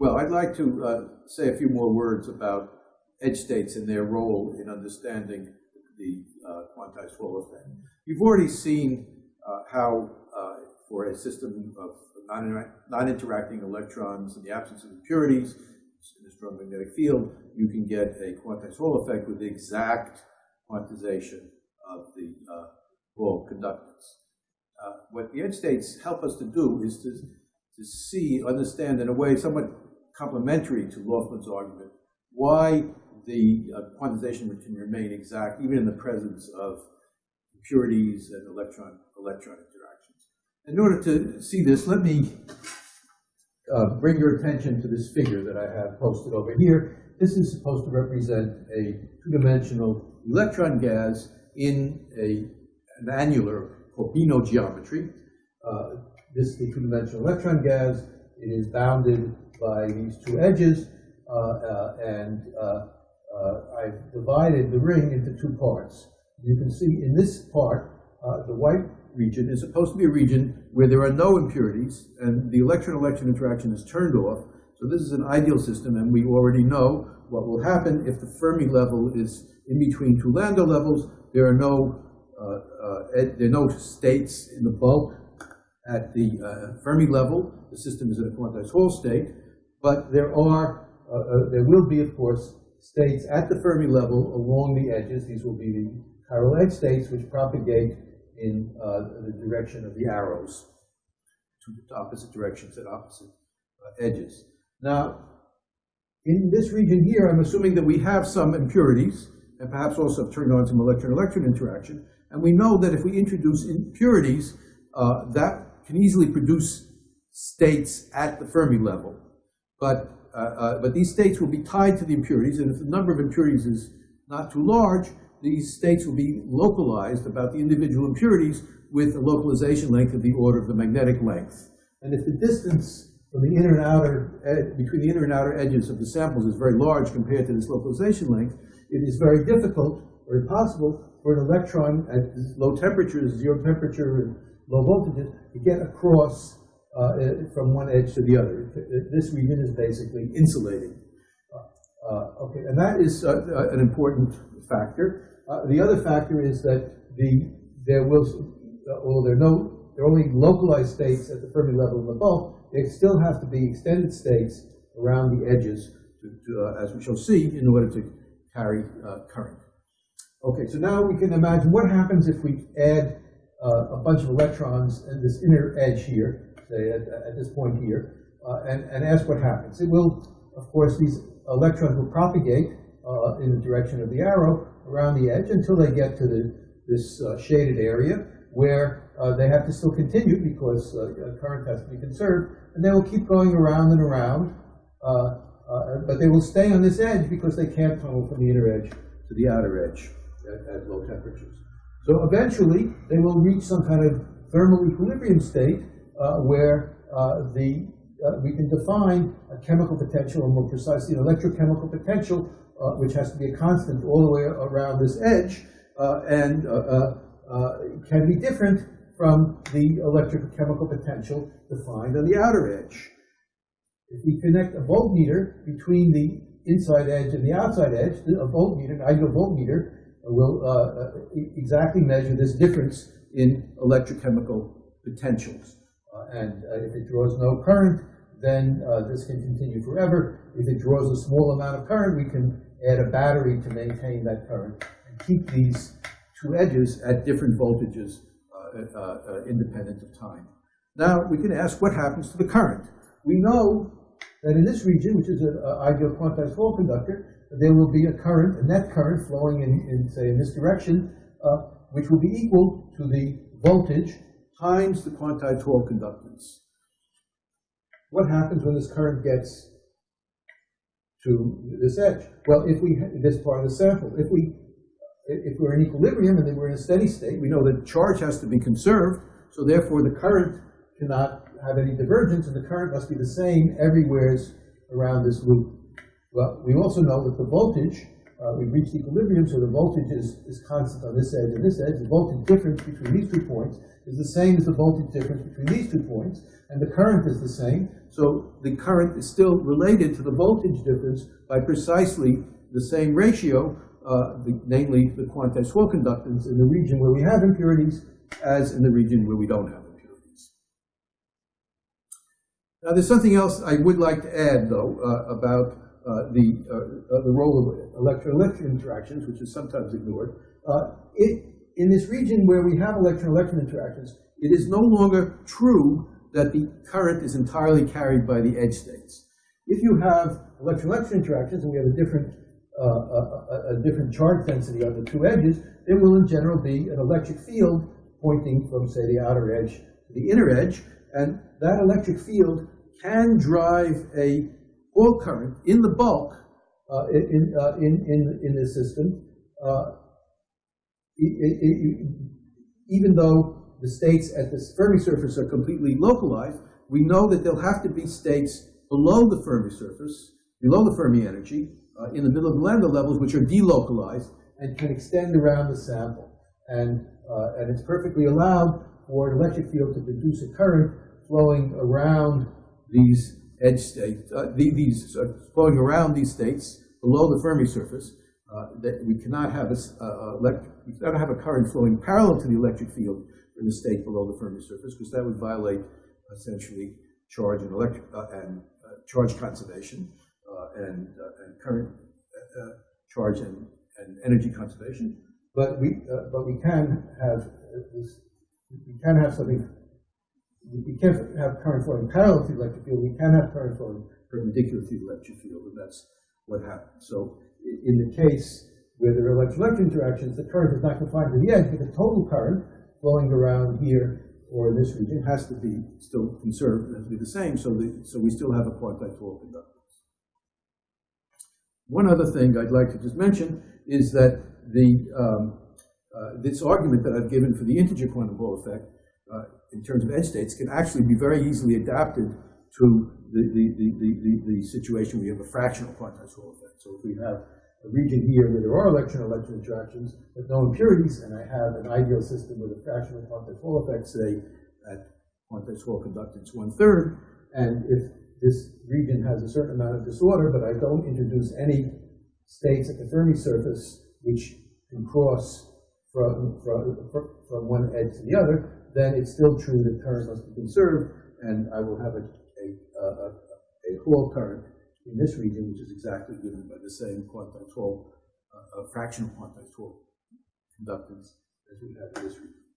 Well, I'd like to uh, say a few more words about edge states and their role in understanding the uh, quantized Hall effect. You've already seen uh, how, uh, for a system of non-interacting electrons in the absence of impurities in a strong magnetic field, you can get a quantized Hall effect with the exact quantization of the uh, conductance. Uh, what the edge states help us to do is to, to see, understand in a way somewhat complementary to Laughlin's argument, why the uh, quantization can remain exact even in the presence of impurities and electron electron interactions. In order to see this, let me uh, bring your attention to this figure that I have posted over here. This is supposed to represent a two-dimensional electron gas in a, an annular Corbino geometry. Uh, this is the two-dimensional electron gas. It is bounded by these two edges, uh, uh, and uh, I've divided the ring into two parts. You can see in this part, the white region is supposed to be a region where there are no impurities, and the electron-electron interaction is turned off. So this is an ideal system, and we already know what will happen if the Fermi level is in between two Landau levels. There are no uh, uh, there are no states in the bulk at the uh, Fermi level. The system is in a quantized Hall state. But there are, uh, uh, there will be, of course, states at the Fermi level along the edges. These will be the chiral edge states which propagate in uh, the direction of the arrows to opposite directions at opposite uh, edges. Now, in this region here, I'm assuming that we have some impurities and perhaps also turned on some electron-electron interaction. And we know that if we introduce impurities, uh, that can easily produce states at the Fermi level. But, uh, uh, but these states will be tied to the impurities, and if the number of impurities is not too large, these states will be localized about the individual impurities with a localization length of the order of the magnetic length. And if the distance from the inner and outer, between the inner and outer edges of the samples is very large compared to this localization length, it is very difficult or impossible for an electron at low temperatures, zero temperature low voltages, to get across uh, from one edge to the other. This region is basically insulating. Uh, uh, okay, and that is an important factor. the other factor is that the there will, although there are no, there are only localized states at the Fermi level the bulk, they still have to be extended states around the edges, to, to, as we shall see, in order to carry current. Okay, so now we can imagine what happens if we add uh, a bunch of electrons in this inner edge here say, at, at this point here, uh, and, and ask what happens. It will, of course, these electrons will propagate uh, in the direction of the arrow around the edge until they get to the, this uh, shaded area where uh, they have to still continue because uh, current has to be conserved, and they will keep going around and around, uh, but they will stay on this edge because they can't tunnel from the inner edge to the outer edge at, at low temperatures. So eventually, they will reach some kind of thermal equilibrium state uh, where uh, the uh, we can define a chemical potential, or more precisely, an electrochemical potential, which has to be a constant all the way around this edge, and can be different from the electrochemical potential defined on the outer edge. If we connect a voltmeter between the inside edge and the outside edge, a voltmeter, an ideal voltmeter, will uh, exactly measure this difference in electrochemical potentials. Uh, and uh, if it draws no current, then uh, this can continue forever. If it draws a small amount of current, we can add a battery to maintain that current and keep these two edges at different voltages independent of time. Now, we can ask what happens to the current. We know that in this region, which is an ideal quantized Hall conductor, there will be a current, a net current flowing in, in say, in this direction, uh, which will be equal to the voltage times the quantized conductance. What happens when this current gets to this edge? Well, if we this part of the sample, if we if we're in equilibrium and then we're in a steady state, we know that charge has to be conserved, so therefore the current cannot have any divergence, and the current must be the same everywhere around this loop. Well, we also know that the voltage uh, we've reached equilibrium, so the voltage is, is constant on this edge and this edge. The voltage difference between these two points is the same as the voltage difference between these two points, and the current is the same. So the current is still related to the voltage difference by precisely the same ratio, uh, the, namely the quantized conductance in the region where we have impurities as in the region where we don't have impurities. Now, there's something else I would like to add, though, uh, about the, uh, uh, the role of electron-electron interactions, which is sometimes ignored. Uh, it, in this region where we have electron-electron interactions, it is no longer true that the current is entirely carried by the edge states. If you have electron-electron interactions, and we have a different, uh, a, a different charge density on the two edges, there will in general be an electric field pointing from, say, the outer edge to the inner edge, and that electric field can drive a Hall current in the bulk uh, in, uh, in, in, in this system, uh, it, it, even though the states at the Fermi surface are completely localized, we know that there'll have to be states below the Fermi surface, below the Fermi energy, uh, in the middle of the Landau levels, which are delocalized and can extend around the sample. And, uh, and it's perfectly allowed for an electric field to produce a current flowing around these edge states, uh, these uh, flowing around these states below the Fermi surface. Uh, that we cannot have a, uh, we cannot have a current flowing parallel to the electric field in the state below the Fermi surface, because that would violate essentially charge and electric uh, and uh, charge conservation and, and current charge and, and energy conservation. But we but we can have this, we can have something we can't have current flowing parallel to the electric field. We can have current flowing perpendicular to the electric field, and that's what happens. So in the case where there are electron-electron interactions, the current is not confined to the edge, but the total current flowing around here or in this region has to be still conserved, has to be the same, so, the, so we still have a quantized Hall conductance. One other thing I'd like to just mention is that the, um, uh, this argument that I've given for the integer quantum Hall effect uh, in terms of end states can actually be very easily adapted to the, the, the, the, the situation you have a fractional quantized effect. So if we have a region here where there are electron-electron interactions with no impurities, and I have an ideal system with a fractional quantized Hall effect, say at quantized Hall conductance one-third, and if this region has a certain amount of disorder, but I don't introduce any states at the Fermi surface which can cross from, from, from one edge to the other, then it's still true that current must be conserved, and I will have a, a, a, a Hall current in this region, which is exactly given by the same quantized Hall, uh, fractional quantized Hall conductance as we have in this region.